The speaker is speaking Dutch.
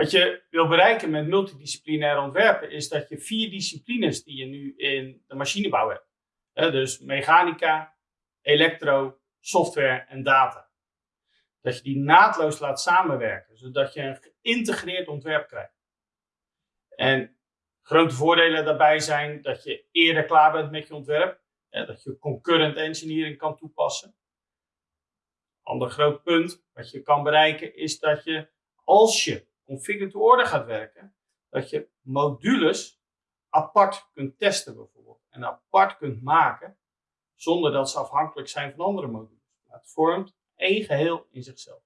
Wat je wil bereiken met multidisciplinair ontwerpen is dat je vier disciplines die je nu in de machinebouw hebt. dus mechanica, elektro, software en data. Dat je die naadloos laat samenwerken, zodat je een geïntegreerd ontwerp krijgt. En grote voordelen daarbij zijn dat je eerder klaar bent met je ontwerp, dat je concurrent engineering kan toepassen. Ander groot punt wat je kan bereiken is dat je, als je configure to order gaat werken, dat je modules apart kunt testen bijvoorbeeld. En apart kunt maken, zonder dat ze afhankelijk zijn van andere modules. Het vormt één geheel in zichzelf.